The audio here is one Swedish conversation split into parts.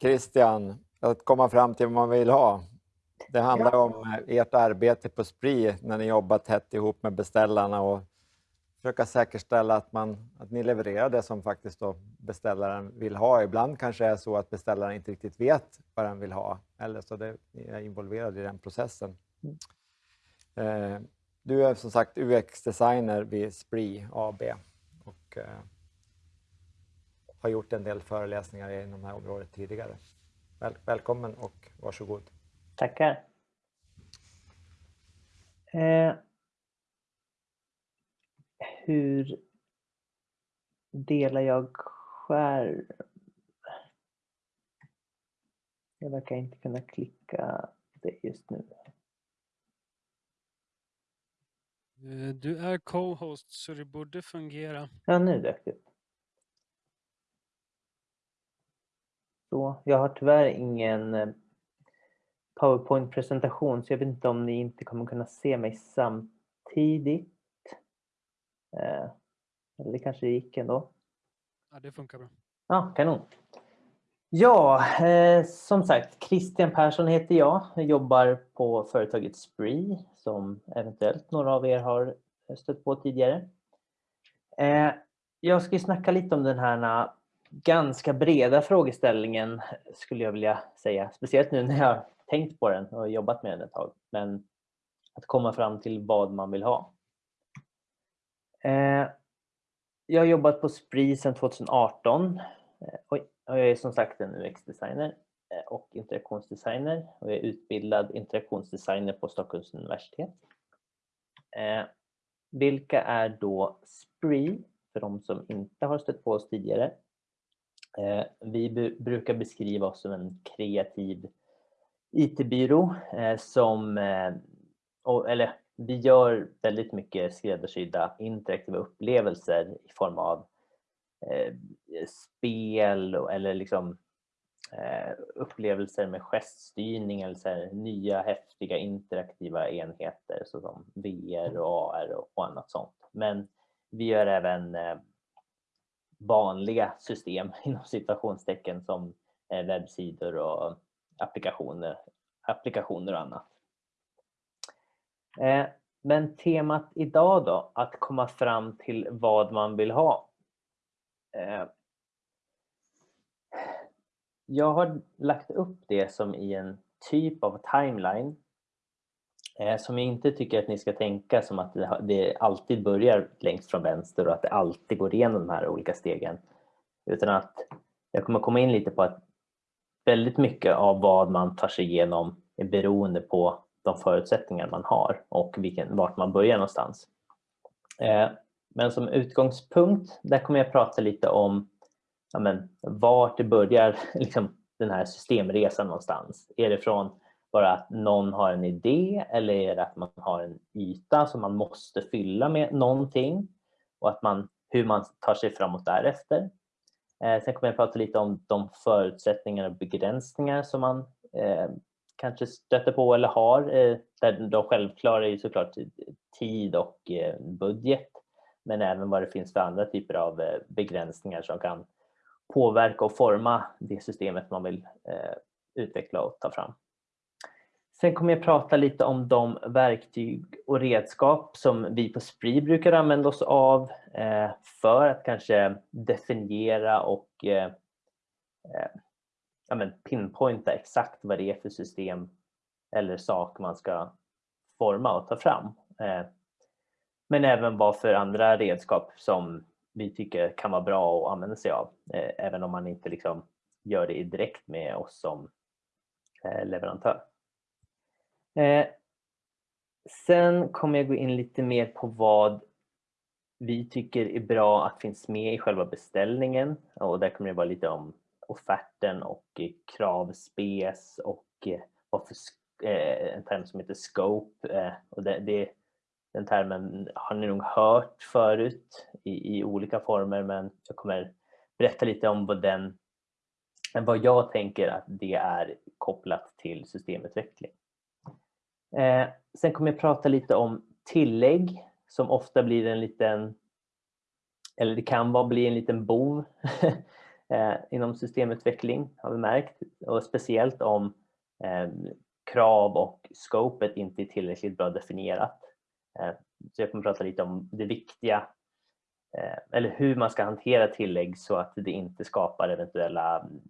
Christian, att komma fram till vad man vill ha. Det handlar ja. om ert arbete på SPRI när ni jobbar tätt ihop med beställarna och försöka säkerställa att, man, att ni levererar det som faktiskt beställaren vill ha. Ibland kanske det är så att beställaren inte riktigt vet vad den vill ha eller så det, är involverade i den processen. Mm. Eh, du är som sagt UX-designer vid Spree AB och eh, har gjort en del föreläsningar inom det här området tidigare. Väl, välkommen och varsågod. Tackar. Eh, hur delar jag skärm? Jag verkar inte kunna klicka det just nu. Eh, du är co-host så det borde fungera. Ja, nu dök det Så, jag har tyvärr ingen eh, PowerPoint-presentation så jag vet inte om ni inte kommer kunna se mig samtidigt. Eh, eller det kanske gick ändå. Ja, det funkar bra. Ja, kanon. Ja, eh, som sagt, Christian Persson heter jag. Jag jobbar på företaget Spree som eventuellt några av er har stött på tidigare. Eh, jag ska snacka lite om den här ganska breda frågeställningen skulle jag vilja säga. Speciellt nu när jag tänkt på den och jobbat med den ett tag. Men att komma fram till vad man vill ha. Eh, jag har jobbat på Spree sedan 2018. Eh, och jag är som sagt en UX-designer eh, och interaktionsdesigner och jag är utbildad interaktionsdesigner på Stockholms universitet. Vilka är då Spree för de som inte har stött på oss tidigare? Eh, vi brukar beskriva oss som en kreativ IT-byrå eh, som, eh, eller vi gör väldigt mycket skräddarsydda interaktiva upplevelser i form av eh, spel eller liksom eh, upplevelser med geststyrning eller så här, nya häftiga interaktiva enheter såsom VR och AR och, och annat sånt. Men vi gör även eh, vanliga system inom situationstecken som eh, webbsidor och applikationer, applikationer och annat. Eh, men temat idag då, att komma fram till vad man vill ha. Eh, jag har lagt upp det som i en typ av timeline Eh, som jag inte tycker att ni ska tänka som att det alltid börjar längst från vänster och att det alltid går igenom de här olika stegen. Utan att jag kommer komma in lite på att väldigt mycket av vad man tar sig igenom är beroende på de förutsättningar man har och vilken, vart man börjar någonstans. Eh, men som utgångspunkt, där kommer jag prata lite om ja, men, vart det börjar liksom, den här systemresan någonstans. Är det från bara att någon har en idé eller är det att man har en yta som man måste fylla med någonting och att man, hur man tar sig framåt därefter. Eh, sen kommer jag prata lite om de förutsättningar och begränsningar som man eh, kanske stöter på eller har. Eh, där de självklara är såklart tid och eh, budget men även vad det finns för andra typer av eh, begränsningar som kan påverka och forma det systemet man vill eh, utveckla och ta fram. Sen kommer jag prata lite om de verktyg och redskap som vi på Spree brukar använda oss av eh, för att kanske definiera och eh, eh, ja, men pinpointa exakt vad det är för system eller sak man ska forma och ta fram. Men även vad för andra redskap som vi tycker kan vara bra att använda sig av, även om man inte liksom gör det direkt med oss som leverantör eh. Sen kommer jag gå in lite mer på vad vi tycker är bra att finns med i själva beställningen och där kommer det vara lite om offerten och eh, kravspes och eh, vad för eh, en term som heter scope. Eh, och det, det, den termen har ni nog hört förut i, i olika former men jag kommer berätta lite om vad, den, vad jag tänker att det är kopplat till systemutveckling. Eh, sen kommer jag prata lite om tillägg som ofta blir en liten, eller det kan vara bli en liten bov eh, inom systemutveckling har vi märkt och speciellt om eh, krav och scopet inte är tillräckligt bra definierat. Eh, så jag kommer prata lite om det viktiga eh, eller hur man ska hantera tillägg så att det inte skapar eventuella mm,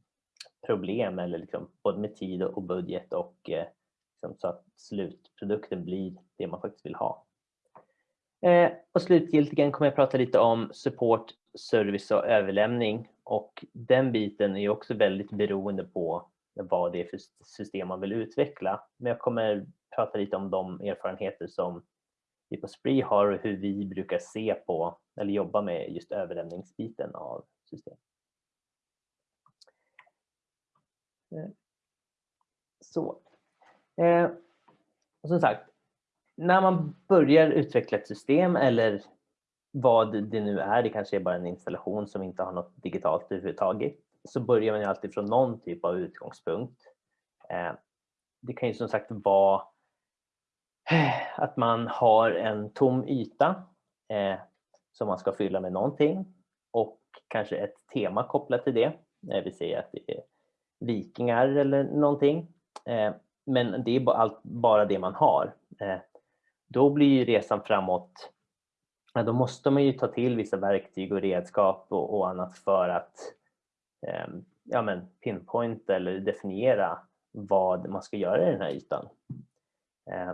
problem eller liksom både med tid och budget och eh, liksom så att slutprodukten blir det man faktiskt vill ha. Eh, och slutgiltigen kommer jag prata lite om support, service och överlämning och den biten är också väldigt beroende på vad det är för system man vill utveckla. Men jag kommer prata lite om de erfarenheter som vi på Spree har och hur vi brukar se på eller jobba med just överlämningsbiten av system. Eh, så. Eh, och som sagt, när man börjar utveckla ett system eller vad det nu är, det kanske är bara en installation som inte har något digitalt överhuvudtaget, så börjar man ju alltid från någon typ av utgångspunkt. Eh, det kan ju som sagt vara eh, att man har en tom yta eh, som man ska fylla med någonting och kanske ett tema kopplat till det. Eh, vi säger att det är vikingar eller någonting. Eh, men det är bara det man har eh, då blir ju resan framåt, då måste man ju ta till vissa verktyg och redskap och, och annat för att ehm, ja, men pinpointa eller definiera vad man ska göra i den här ytan. Eh,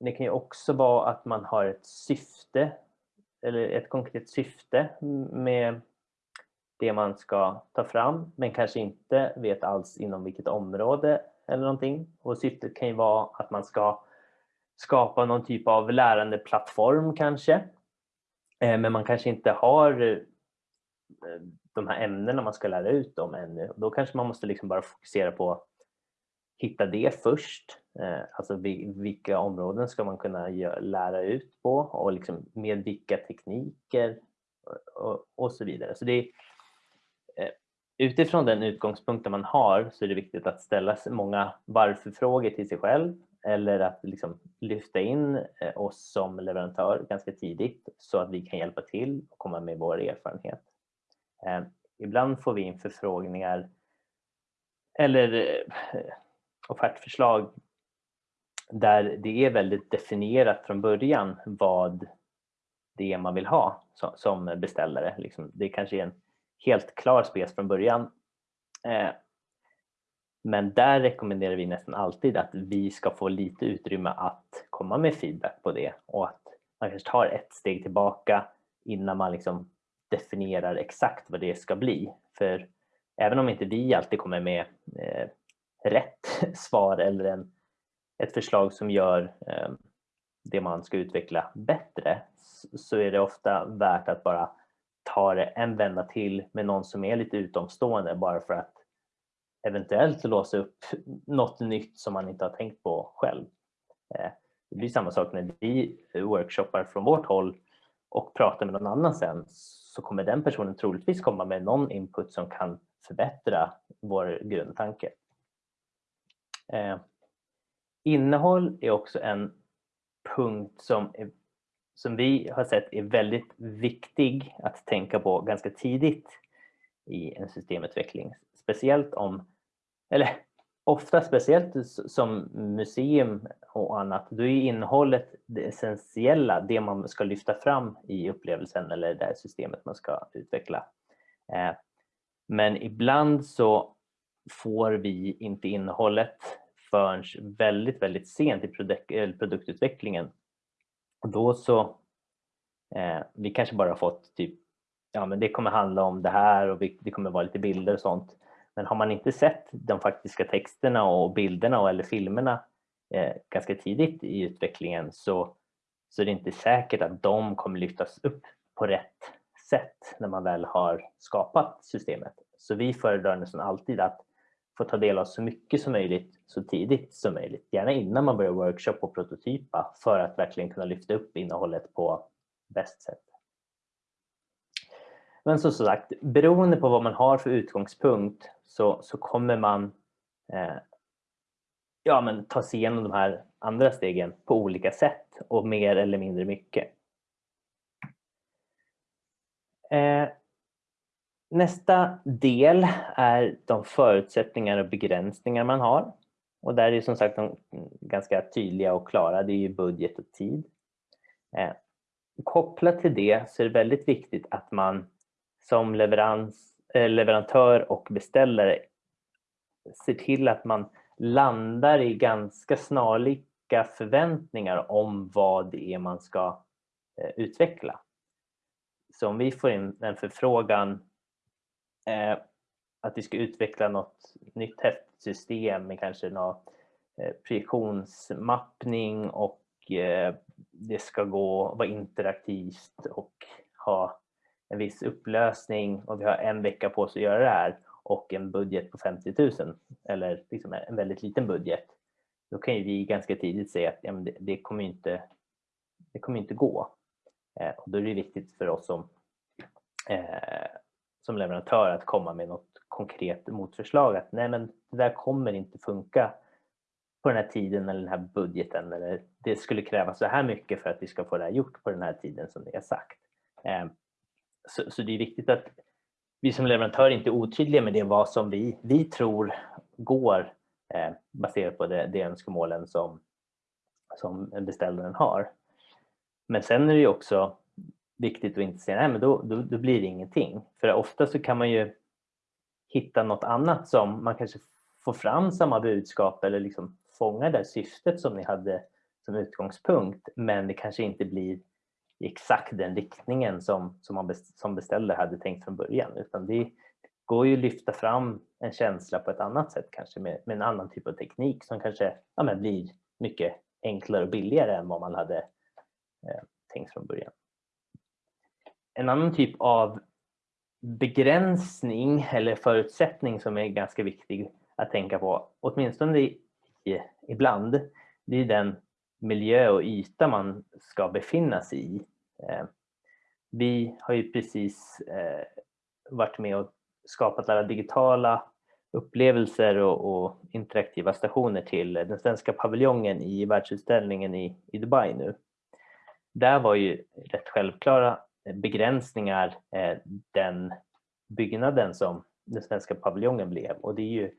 det kan ju också vara att man har ett syfte eller ett konkret syfte med det man ska ta fram men kanske inte vet alls inom vilket område eller någonting. Och syftet kan ju vara att man ska skapa någon typ av lärandeplattform kanske. Eh, men man kanske inte har eh, de här ämnena man ska lära ut dem ännu. Då kanske man måste liksom bara fokusera på att hitta det först. Eh, alltså vilka områden ska man kunna lära ut på och liksom med vilka tekniker och, så vidare. Så det är, utifrån den utgångspunkten man har så är det viktigt att ställa många varför-frågor till sig själv eller att liksom lyfta in eh, oss som leverantör ganska tidigt så att vi kan hjälpa till och komma med vår erfarenhet. Eh, ibland får vi in förfrågningar eller eh, offertförslag där det är väldigt definierat från början vad det är man vill ha som beställare. Liksom, det kanske är en helt klar spes från början eh, men där rekommenderar vi nästan alltid att vi ska få lite utrymme att komma med feedback på det och att man kanske tar ett steg tillbaka innan man liksom definierar exakt vad det ska bli. För även om inte vi alltid kommer med eh, rätt svar eller en, ett förslag som gör eh, det man ska utveckla bättre så är det ofta värt att bara ta det en vända till med någon som är lite utomstående bara för att eventuellt låsa upp något nytt som man inte har tänkt på själv. Eh, det blir samma sak när vi workshoppar från vårt håll och pratar med någon annan sen så kommer den personen troligtvis komma med någon input som kan förbättra vår grundtanke. Eh, innehåll är också en punkt som, är, som vi har sett är väldigt viktig att tänka på ganska tidigt i en systemutveckling. Speciellt om, eller ofta speciellt som museum och annat, då är innehållet det essentiella, det man ska lyfta fram i upplevelsen eller det här systemet man ska utveckla. Eh, men ibland så får vi inte innehållet förrän väldigt, väldigt sent i produktutvecklingen. Och då så, eh, vi kanske bara har fått typ, ja men det kommer handla om det här och det kommer vara lite bilder och sånt. Men har man inte sett de faktiska texterna och bilderna eller filmerna eh, ganska tidigt i utvecklingen så, så är det inte säkert att de kommer lyftas upp på rätt sätt när man väl har skapat systemet. Så vi föredrar nästan alltid att få ta del av så mycket som möjligt så tidigt som möjligt. Gärna innan man börjar workshop och prototypa för att verkligen kunna lyfta upp innehållet på bäst sätt. Men som sagt, beroende på vad man har för utgångspunkt så, så kommer man eh, ja, men ta sig igenom de här andra stegen på olika sätt och mer eller mindre mycket. Eh, Nästa del är de förutsättningar och begränsningar man har. Och där är som sagt de ganska tydliga och klara, det är ju budget och tid. Eh, kopplat till det så är det väldigt viktigt att man som leverans, eh, leverantör och beställare ser till att man landar i ganska snarlika förväntningar om vad det är man ska eh, utveckla. Så om vi får in en förfrågan eh, att vi ska utveckla något nytt häftsystem med kanske någon eh, projektionsmappning och eh, det ska gå vara interaktivt och ha en viss upplösning och vi har en vecka på oss att göra det här och en budget på 50 000 eller liksom en väldigt liten budget. Då kan ju vi ganska tidigt säga att ja, det, det, kommer inte, det kommer inte gå. Eh, och då är det viktigt för oss som, eh, som leverantör att komma med något konkret motförslag att nej men det där kommer inte funka på den här tiden eller den här budgeten eller det skulle krävas så här mycket för att vi ska få det här gjort på den här tiden som ni har sagt. Ehm, så, så det är viktigt att vi som leverantör inte är otydliga med det vad som vi, vi tror går eh, baserat på det, det önskemålen som, som beställaren har. Men sen är det ju också viktigt att inte säga nej men då, då, då blir det ingenting. För ofta så kan man ju hitta något annat som man kanske får fram samma budskap eller liksom fångar det syftet som ni hade som utgångspunkt men det kanske inte blir i exakt den riktningen som, som man som beställare hade tänkt från början utan det går ju att lyfta fram en känsla på ett annat sätt kanske med, med en annan typ av teknik som kanske ja, men blir mycket enklare och billigare än vad man hade eh, tänkt från början. En annan typ av begränsning eller förutsättning som är ganska viktig att tänka på, åtminstone i, ibland, det är den miljö och yta man ska befinna sig i. Eh, vi har ju precis eh, varit med och skapat alla digitala upplevelser och, och, interaktiva stationer till den svenska paviljongen i världsutställningen i, i Dubai nu. Där var ju rätt självklara begränsningar eh, den byggnaden som den svenska paviljongen blev och det är ju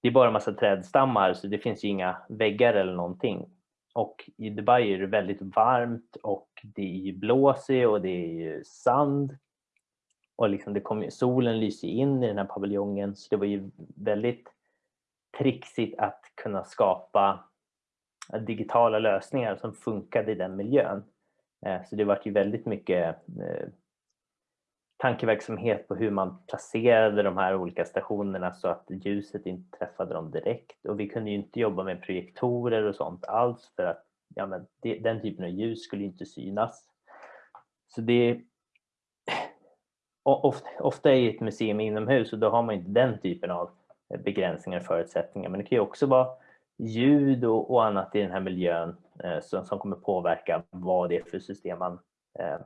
det är bara en massa trädstammar så det finns ju inga väggar eller någonting. Och i Dubai är det väldigt varmt och det är ju blåsigt och det är ju sand. Och liksom det kom, solen lyser in i den här paviljongen så det var ju väldigt trixigt att kunna skapa digitala lösningar som funkade i den miljön. Eh, så det var ju väldigt mycket eh, tankeverksamhet på hur man placerade de här olika stationerna så att ljuset inte träffade dem direkt. Och vi kunde ju inte jobba med projektorer och sånt alls för att ja, men det, den typen av ljus skulle inte synas. Så det ofta, ofta är ett museum inomhus och då har man inte den typen av begränsningar och förutsättningar. Men det kan ju också vara ljud och, och annat i den här miljön eh, som, som kommer påverka vad det är för system man eh,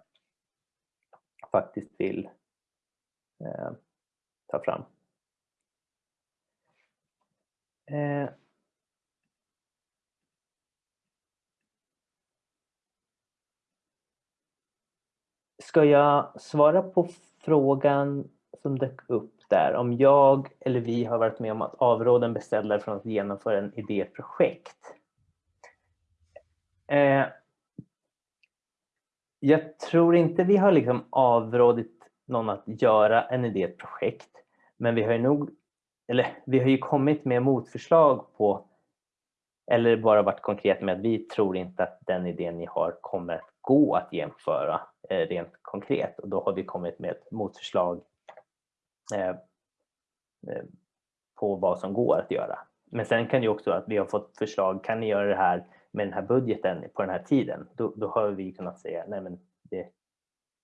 faktiskt vill eh, ta fram. Eh, ska jag svara på frågan som dök upp där om jag eller vi har varit med om att avråda en beställare från att genomföra en idéprojekt? Eh, jag tror inte vi har liksom avrådit någon att göra en idéprojekt. Men vi har ju nog, eller vi har ju kommit med motförslag på, eller bara varit konkret med att vi tror inte att den idén ni har kommer att gå att genomföra eh, rent konkret. Och då har vi kommit med ett motförslag Eh, eh, på vad som går att göra. Men sen kan det också att vi har fått förslag, kan ni göra det här med den här budgeten på den här tiden, då, då har vi kunnat säga nej men det,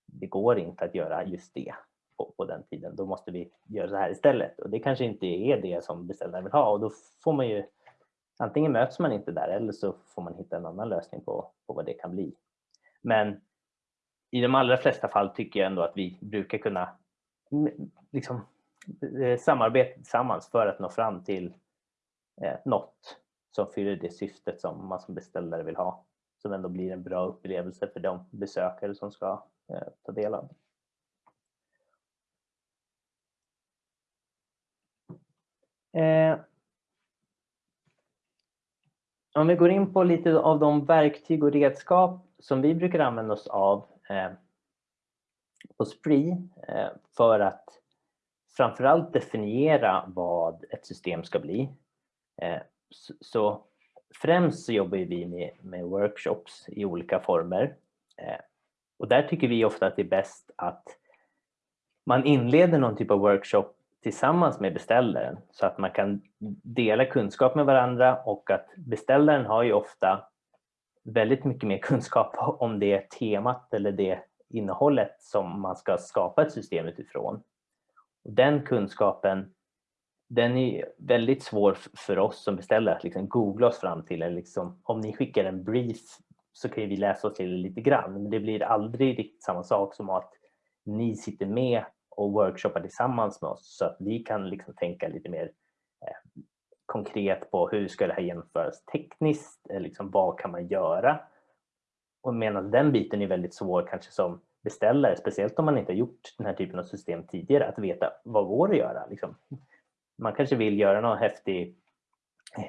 det går inte att göra just det på, på, den tiden. Då måste vi göra så här istället och det kanske inte är det som beställaren vill ha och då får man ju antingen möts man inte där eller så får man hitta en annan lösning på, på vad det kan bli. Men i de allra flesta fall tycker jag ändå att vi brukar kunna liksom, eh, samarbete tillsammans för att nå fram till eh, något som fyller det syftet som man som beställare vill ha. Som ändå blir en bra upplevelse för de besökare som ska eh, ta del av. Eh, om vi går in på lite av de verktyg och redskap som vi brukar använda oss av eh, på Spree eh, för att framförallt definiera vad ett system ska bli. Eh, så, främst så jobbar vi med, med workshops i olika former. Eh, och där tycker vi ofta att det är bäst att man inleder någon typ av workshop tillsammans med beställaren så att man kan dela kunskap med varandra och att beställaren har ju ofta väldigt mycket mer kunskap om det temat eller det innehållet som man ska skapa ett system utifrån. Och den kunskapen den är väldigt svår för oss som beställare att liksom googla oss fram till. Eller liksom, om ni skickar en brief så kan vi läsa oss till lite grann, men det blir aldrig riktigt samma sak som att ni sitter med och workshoppar tillsammans med oss så att vi kan liksom tänka lite mer eh, konkret på hur ska det här genomföras tekniskt, eh, liksom, vad kan man göra? Och medan den biten är väldigt svår kanske som beställare, speciellt om man inte har gjort den här typen av system tidigare, att veta vad går att göra? Liksom. Man kanske vill göra någon häftig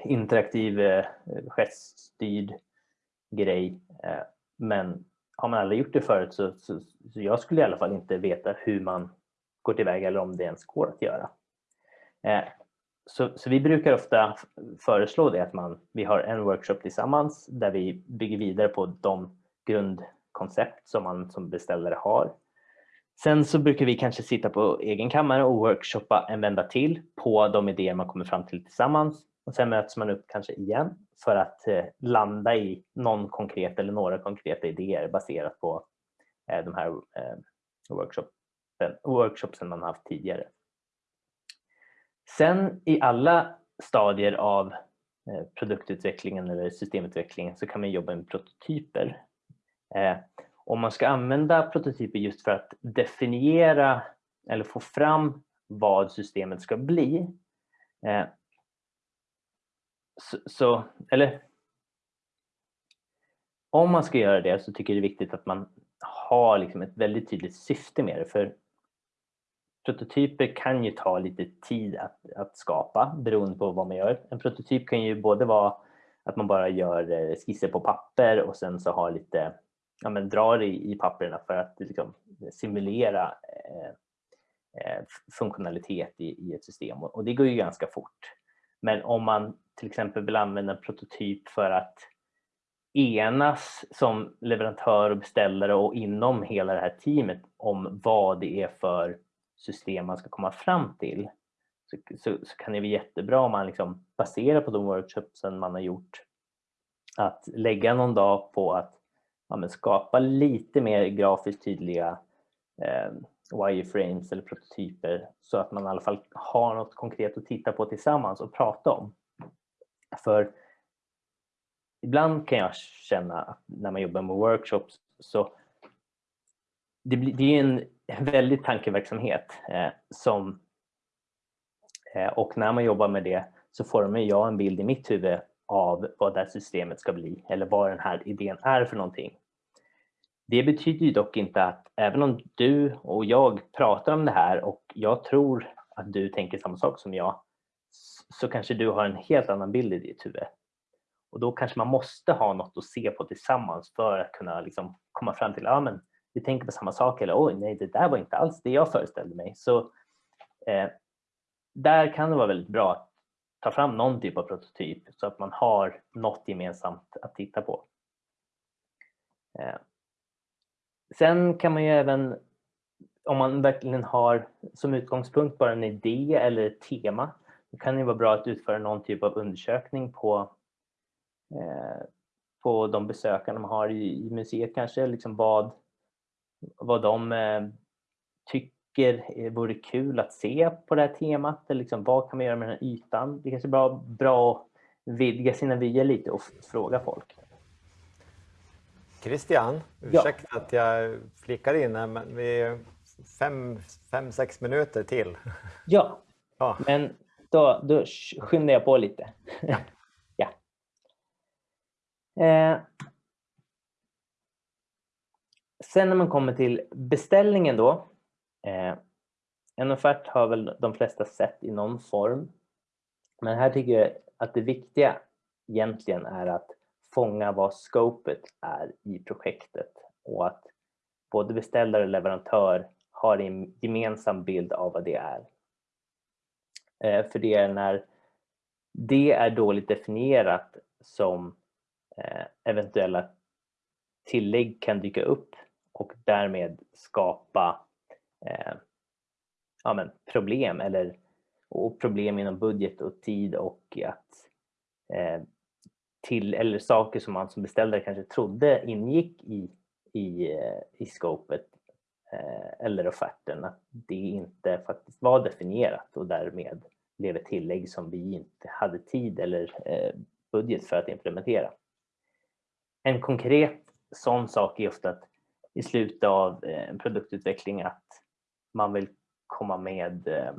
interaktiv eh, geststyrd grej, eh, men har man aldrig gjort det förut så, så, så, jag skulle i alla fall inte veta hur man går tillväga eller om det ens går att göra. Eh, så, så, vi brukar ofta föreslå det att man, vi har en workshop tillsammans där vi bygger vidare på de grundkoncept som man som beställare har. Sen så brukar vi kanske sitta på egen kammare och workshoppa en vända till på de idéer man kommer fram till tillsammans och sen möts man upp kanske igen för att eh, landa i någon konkret eller några konkreta idéer baserat på eh, de här eh, workshopen, workshopsen man haft tidigare. Sen i alla stadier av eh, produktutvecklingen eller systemutvecklingen så kan man jobba med prototyper. Eh, om man ska använda prototyper just för att definiera eller få fram vad systemet ska bli eh, så, så, eller om man ska göra det så tycker jag det är viktigt att man har liksom ett väldigt tydligt syfte med det. För prototyper kan ju ta lite tid att, att skapa beroende på vad man gör. En prototyp kan ju både vara att man bara gör eh, skisser på papper och sen så har lite, ja men drar i, i papperna för att liksom simulera eh, eh, funktionalitet i, i ett system och, och det går ju ganska fort. Men om man till exempel vill använda en prototyp för att enas som leverantör och beställare och inom hela det här teamet om vad det är för system man ska komma fram till så, så, så kan det vara jättebra om man liksom baserar på de workshopsen man har gjort att lägga någon dag på att ja, skapa lite mer grafiskt tydliga eh, wireframes eller prototyper så att man i alla fall har något konkret att titta på tillsammans och prata om. För ibland kan jag känna att när man jobbar med workshops så det, blir, det är en väldig tankeverksamhet eh, som eh, och när man jobbar med det så formar jag en bild i mitt huvud av vad det här systemet ska bli eller vad den här idén är för någonting. Det betyder ju dock inte att även om du och jag pratar om det här och jag tror att du tänker samma sak som jag så kanske du har en helt annan bild i ditt huvud. Och då kanske man måste ha något att se på tillsammans för att kunna liksom komma fram till, att men vi tänker på samma sak eller oj nej det där var inte alls det jag föreställde mig. Så eh, där kan det vara väldigt bra att ta fram någon typ av prototyp så att man har något gemensamt att titta på. Eh, sen kan man ju även, om man verkligen har som utgångspunkt bara en idé eller ett tema, då kan det vara bra att utföra någon typ av undersökning på eh, på de besökarna man har i, i museet kanske, liksom vad, vad de eh, tycker vore kul att se på det här temat. Eller liksom, vad kan man göra med den här ytan? Det kanske är bra, bra att vidga sina vyer lite och fråga folk. Christian, ursäkta ja. att jag flickar in här, men vi är fem, fem, sex minuter till. Ja, ja. men då, då skyndar jag på lite. Ja. ja. Eh, Sen när man kommer till beställningen då. Eh, en offert har väl de flesta sett i någon form. Men här tycker jag att det viktiga egentligen är att fånga vad scopet är i projektet och att både beställare och leverantör har en gemensam bild av vad det är. Eh, för det är när det är dåligt definierat som eh, eventuella tillägg kan dyka upp och därmed skapa eh, ja, men problem eller och problem inom budget och tid och att eh, till eller saker som man som beställare kanske trodde ingick i, i, eh, i scopet eh, eller offerten, att det inte faktiskt var definierat och därmed blev ett tillägg som vi inte hade tid eller eh, budget för att implementera. En konkret sån sak är ofta att i slutet av eh, en produktutveckling att man vill komma med eh,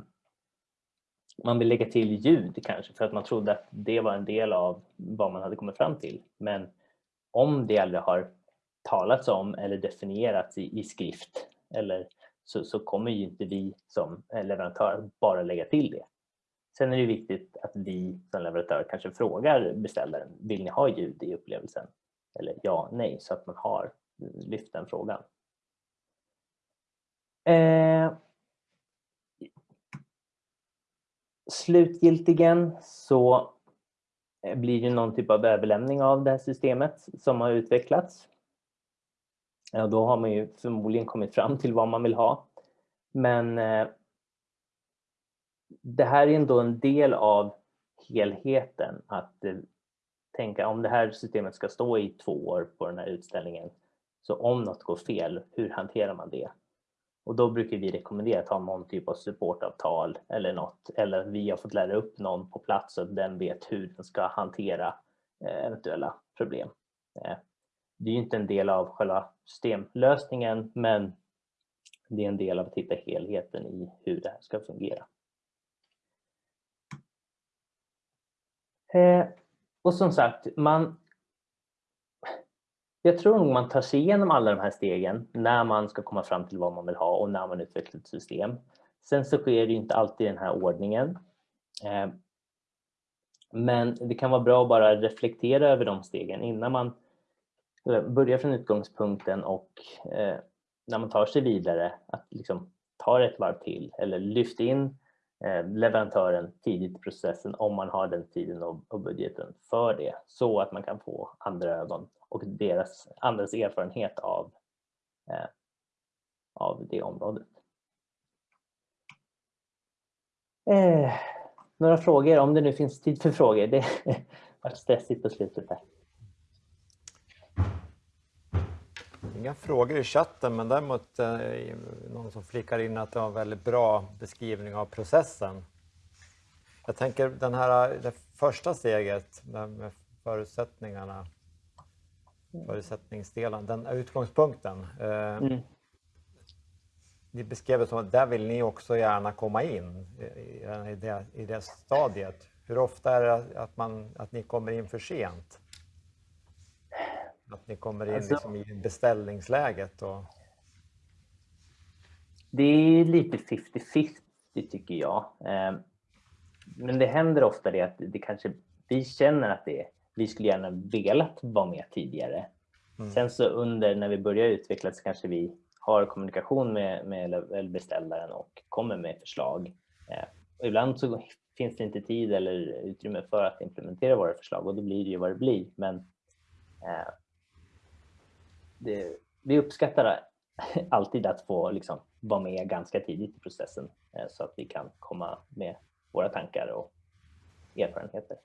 man vill lägga till ljud kanske för att man trodde att det var en del av vad man hade kommit fram till. Men om det aldrig har talats om eller definierats i, i skrift eller så, så, kommer ju inte vi som leverantör bara lägga till det. Sen är det viktigt att vi som leverantör kanske frågar beställaren, vill ni ha ljud i upplevelsen? Eller ja, nej, så att man har lyft den frågan. Eh, slutgiltigen så eh, blir det någon typ av överlämning av det här systemet som har utvecklats. Ja, då har man ju förmodligen kommit fram till vad man vill ha. Men eh, det här är ändå en del av helheten att eh, tänka om det här systemet ska stå i två år på den här utställningen. Så om något går fel, hur hanterar man det? Och då brukar vi rekommendera att ha någon typ av supportavtal eller något, eller att vi har fått lära upp någon på plats så att den vet hur den ska hantera eh, eventuella problem. Eh, det är ju inte en del av själva systemlösningen, men det är en del av att hitta helheten i hur det här ska fungera. Eh, och som sagt, man jag tror nog man tar sig igenom alla de här stegen när man ska komma fram till vad man vill ha och när man utvecklar ett system. Sen så sker det inte alltid i den här ordningen. Eh, men det kan vara bra att bara reflektera över de stegen innan man eh, börjar från utgångspunkten och eh, när man tar sig vidare att liksom ta ett varv till eller lyfta in Eh, leverantören tidigt i processen om man har den tiden och budgeten för det så att man kan få andra ögon och deras, andras erfarenhet av, eh, av det området. Eh, några frågor, om det nu finns tid för frågor. Det var stressigt på slutet här. Inga frågor i chatten, men däremot eh, någon som flikar in att det var en väldigt bra beskrivning av processen. Jag tänker den här, det första steget med förutsättningarna förutsättningsdelen, den utgångspunkten. Eh, mm. Ni beskrev det som att där vill ni också gärna komma in i, i, det, i det stadiet. Hur ofta är det att, man, att ni kommer in för sent? Att ni kommer in alltså, liksom i beställningsläget? Och... Det är lite 50-50 tycker jag. Eh, men det händer ofta det att det kanske, vi känner att det vi skulle gärna velat vara med tidigare. Mm. Sen så under när vi börjar utveckla så kanske vi har kommunikation med, med beställaren och kommer med förslag. Eh, och ibland så finns det inte tid eller utrymme för att implementera våra förslag och då blir det ju vad det blir. Men eh, det, vi uppskattar alltid att få liksom, vara med ganska tidigt i processen eh, så att vi kan komma med våra tankar och erfarenheter.